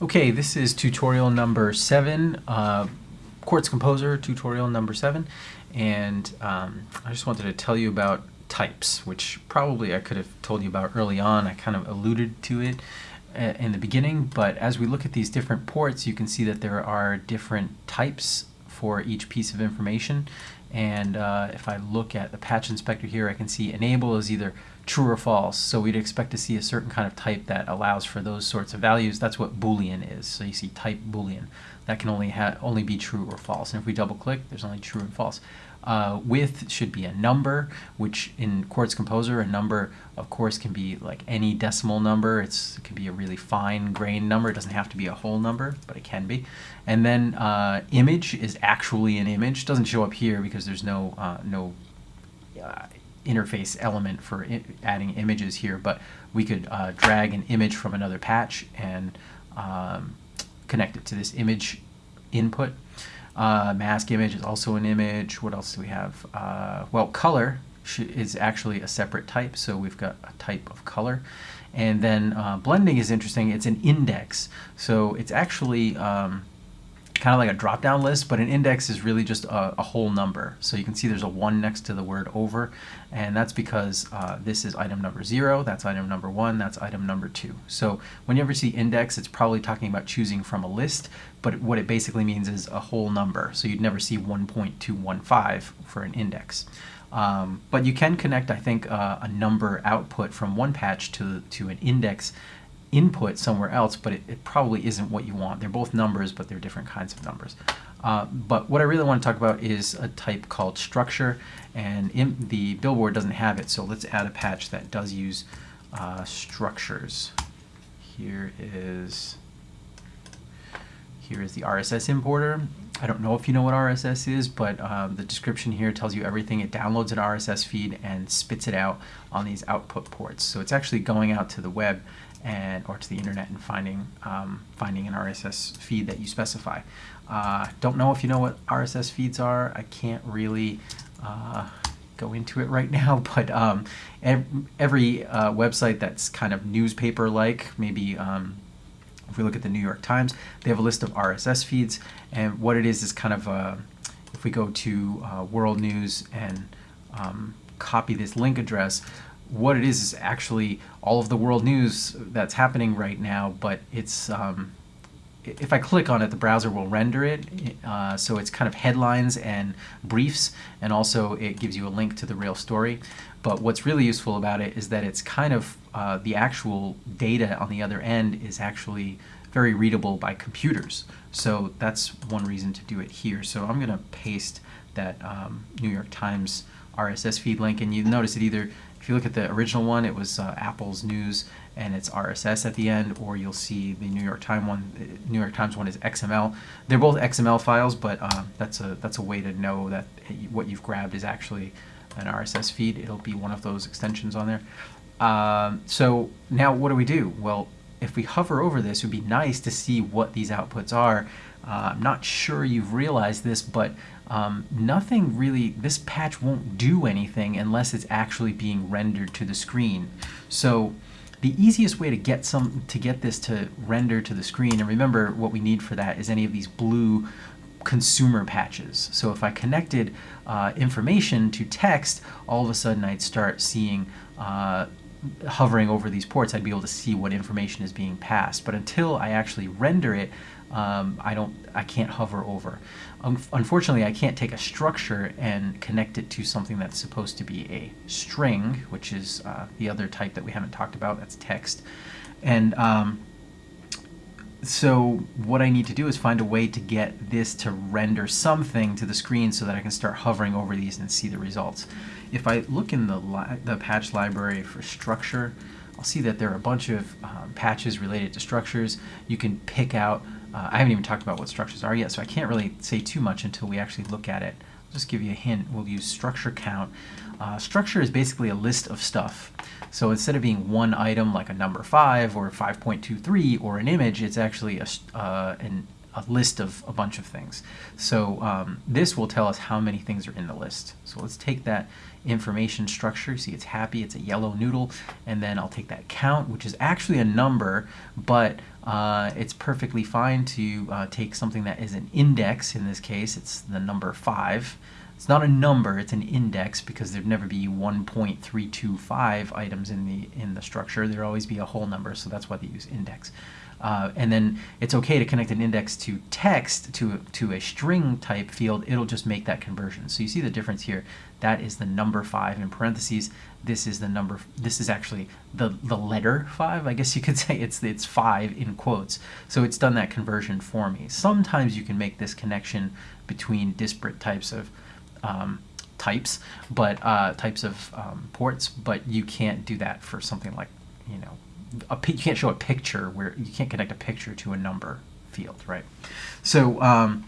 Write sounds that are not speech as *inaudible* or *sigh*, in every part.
Okay, this is tutorial number seven, uh, Quartz Composer tutorial number seven, and um, I just wanted to tell you about types, which probably I could have told you about early on. I kind of alluded to it uh, in the beginning, but as we look at these different ports, you can see that there are different types for each piece of information. And uh, if I look at the patch inspector here, I can see enable is either true or false. So we'd expect to see a certain kind of type that allows for those sorts of values. That's what Boolean is. So you see type Boolean. That can only have only be true or false. And if we double click, there's only true and false. Uh, width should be a number, which in Quartz Composer, a number, of course, can be like any decimal number. It's, it can be a really fine grained number. It doesn't have to be a whole number, but it can be. And then uh, image is actually an image. It doesn't show up here because there's no, uh, no uh, interface element for adding images here, but we could uh, drag an image from another patch and um, connect it to this image input. Uh, mask image is also an image. What else do we have? Uh, well, color is actually a separate type, so we've got a type of color. And then uh, blending is interesting. It's an index, so it's actually um, kind of like a drop-down list, but an index is really just a, a, whole number. So you can see there's a 1 next to the word over, and that's because uh, this is item number 0, that's item number 1, that's item number 2. So when you see index, it's probably talking about choosing from a list, but what it basically means is a whole number. So you'd never see 1.215 for an index. Um, but you can connect, I think, uh, a number output from one patch to, to an index input somewhere else, but it, it, probably isn't what you want. They're both numbers, but they're different kinds of numbers. Uh, but what I really want to talk about is a type called structure, and the billboard doesn't have it, so let's add a patch that does use uh, structures. Here is here is the RSS importer. I don't know if you know what RSS is, but um, the description here tells you everything. It downloads an RSS feed and spits it out on these output ports. So it's actually going out to the web and or to the internet and finding um, finding an RSS feed that you specify. Uh, don't know if you know what RSS feeds are. I can't really uh, go into it right *laughs* now, but um, every, uh, website that's kind of newspaper-like, maybe um, if we look at the New York Times, they have a list of RSS feeds, and what it is is kind of a, if we go to uh, World News and um, copy this link address, what it is is actually all of the world news that's happening right now, but it's um, if I click on it, the browser will render it. Uh, so it's kind of headlines and briefs, and also it gives you a link to the real story. But what's really useful about it is that it's kind of uh, the actual data on the other end is actually very readable by computers. So that's one reason to do it here. So I'm going to paste that um, New York Times RSS feed link, and you notice it either if you look at the original one, it was uh, Apple's news and it's RSS at the end, or you'll see the New York Times one. Uh, New York Times one is XML. They're both XML files, but uh, that's a that's a way to know that what you've grabbed is actually an RSS feed. It'll be one of those extensions on there. Um, so now what do we do? Well, if we hover over this, it would be nice to see what these outputs are. Uh, I'm not sure you've realized this, but um, nothing really, this patch won't do anything unless it's actually being rendered to the screen. So the easiest way to get some to get this to render to the screen, and remember what we need for that is any of these blue consumer patches. So if I connected uh, information to text, all of a sudden I'd start seeing uh, hovering over these ports, I'd be able to see what information is being passed. But until I actually render it, um, I don't, I can't hover over. Um, unfortunately, I can't take a structure and connect it to something that's supposed to be a string, which is uh, the other type that we haven't talked about. That's text, and um, so what I need to do is find a way to get this to render something to the screen so that I can start hovering over these and see the results. If I look in the, the patch library for structure, I'll see that there are a bunch of um, patches related to structures. You can pick out uh, I haven't even talked about what structures are yet, so I can't really say too much until we actually look at it. Just give you a hint. We'll use structure count. Uh, structure is basically a list of stuff. So instead of being one item like a number 5 or 5.23 or an image, it's actually a, uh, an, a list of a bunch of things. So um, this will tell us how many things are in the list. So let's take that information structure. See, it's happy, it's a yellow noodle, and then I'll take that count, which is actually a number, but uh, it's perfectly fine to uh, take something that is an index. In this case, it's the number five. It's not a number, it's an index because there'd never be 1.325 items in the in the structure. There'd always be a whole number, so that's why they use index. Uh, and then it's okay to connect an index to text to to a string type field. It'll just make that conversion. So you see the difference here. That is the number five in parentheses. This is the number. This is actually the the letter five. I guess you could *laughs* say it's it's five in quotes. So it's done that conversion for me. Sometimes you can make this connection between disparate types of um, types, but uh, types of um, ports, but you can't do that for something like, you know, a, you can't show a picture where you can't connect a picture to a number field, right? So um,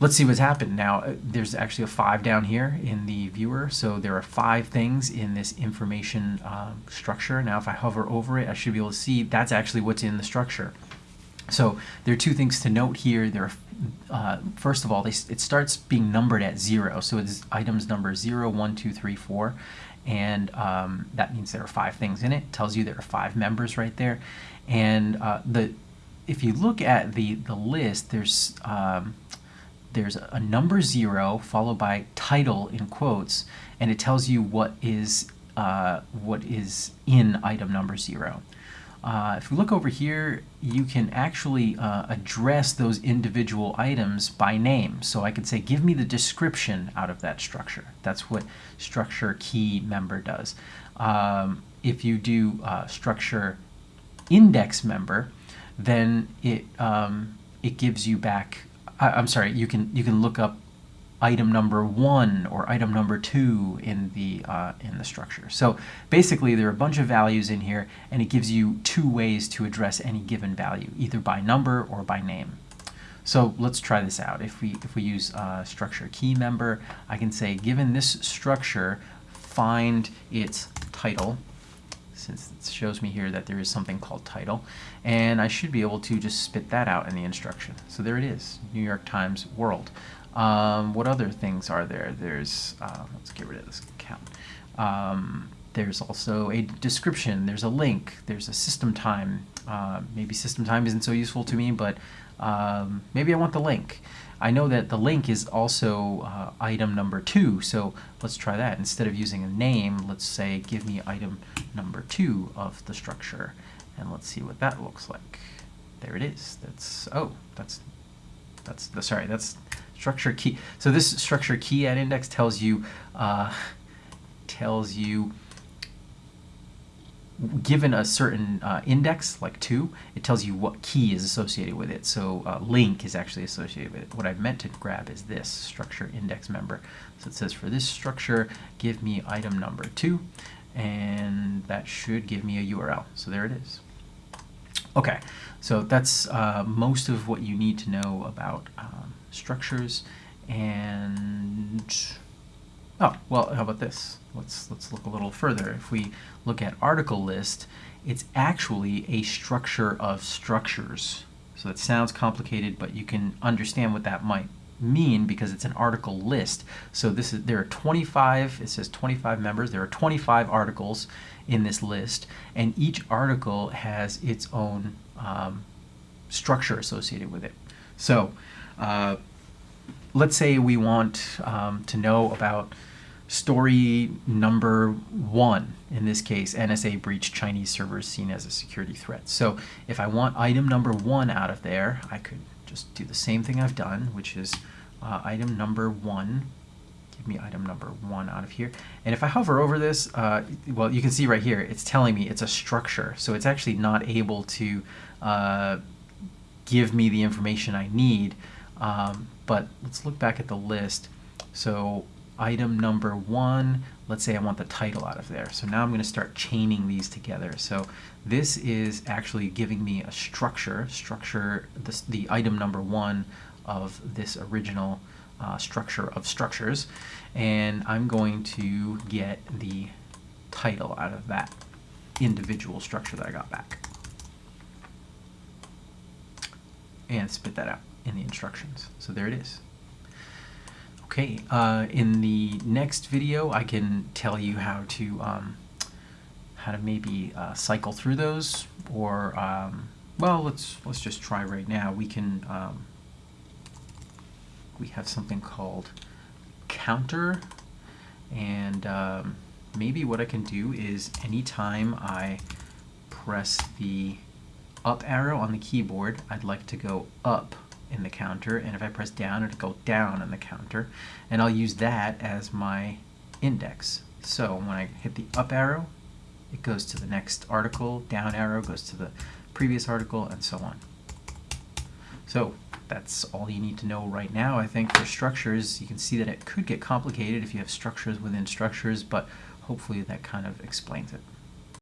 let's see what's happened now. Uh, there's actually a five down here in the viewer, so there are five things in this information um, structure. Now, if I hover over it, I should be able to see that's actually what's in the structure. So there are two things to note here. There are, uh, first of all, they, it starts being numbered at zero. So it's items number zero, one, two, three, four, and um, that means there are five things in it. it. Tells you there are five members right there, and uh, the if you look at the the list, there's um, there's a number zero followed by title in quotes, and it tells you what is uh, what is in item number zero. Uh, if we look over here, you can actually uh, address those individual items by name. So I could say, give me the description out of that structure. That's what structure key member does. Um, if you do uh, structure index member, then it um, it gives you back. I'm sorry. You can you can look up item number one or item number two in the uh, in the structure. So basically there are a bunch of values in here and it gives you two ways to address any given value, either by number or by name. So let's try this out. If we if we use uh, structure key member, I can say given this structure, find its title since it shows me here that there is something called title and I should be able to just spit that out in the instruction. So there it is, New York Times World. Um, what other things are there? There's, uh, let's get rid of this count. Um, there's also a description, there's a link, there's a system time. Uh, maybe system time isn't so useful to me, but um, maybe I want the link. I know that the link is also uh, item number two, so let's try that. Instead of using a name, let's say give me item number two of the structure, and let's see what that looks like. There it is. That's, oh, that's, that's, the, sorry, that's structure key. So this structure key at index tells you uh, tells you given a certain uh, index like 2 it tells you what key is associated with it. So uh, link is actually associated with it. What I've meant to grab is this structure index member. So it says for this structure give me item number 2 and that should give me a URL so there it is. Okay. So that's uh, most of what you need to know about um, structures and oh well how about this? Let's let's look a little further. If we look at article list it's actually a structure of structures. So it sounds complicated but you can understand what that might mean because it's an article list. So this is there are 25 it says 25 members. There are 25 articles in this list and each article has its own um, structure associated with it. So uh, let's say we want um, to know about story number one, in this case, NSA breached Chinese servers seen as a security threat. So if I want item number one out of there, I could just do the same thing I've done, which is uh, item number one. Give me item number one out of here. And if I hover over this, uh, well, you can see right here, it's telling me it's a structure. So it's actually not able to uh, give me the information I need um, but let's look back at the list. So item number one, let's say I want the title out of there. So now I'm going to start chaining these together. So this is actually giving me a structure, structure, the item number one of this original uh, structure of structures. And I'm going to get the title out of that individual structure that I got back. and spit that out in the instructions. So there it is. Okay, uh, in the next video, I can tell you how to um, how to maybe uh, cycle through those, or um, well, let's let's just try right now. We can um, we have something called counter, and um, maybe what I can do is anytime I press the up arrow on the keyboard, I'd like to go up in the counter, and if I press down, it'll go down in the counter, and I'll use that as my index. So when I hit the up arrow, it goes to the next article, down arrow goes to the previous article, and so on. So that's all you need to know right now, I think, for structures. You can see that it could get complicated if you have structures within structures, but hopefully that kind of explains it.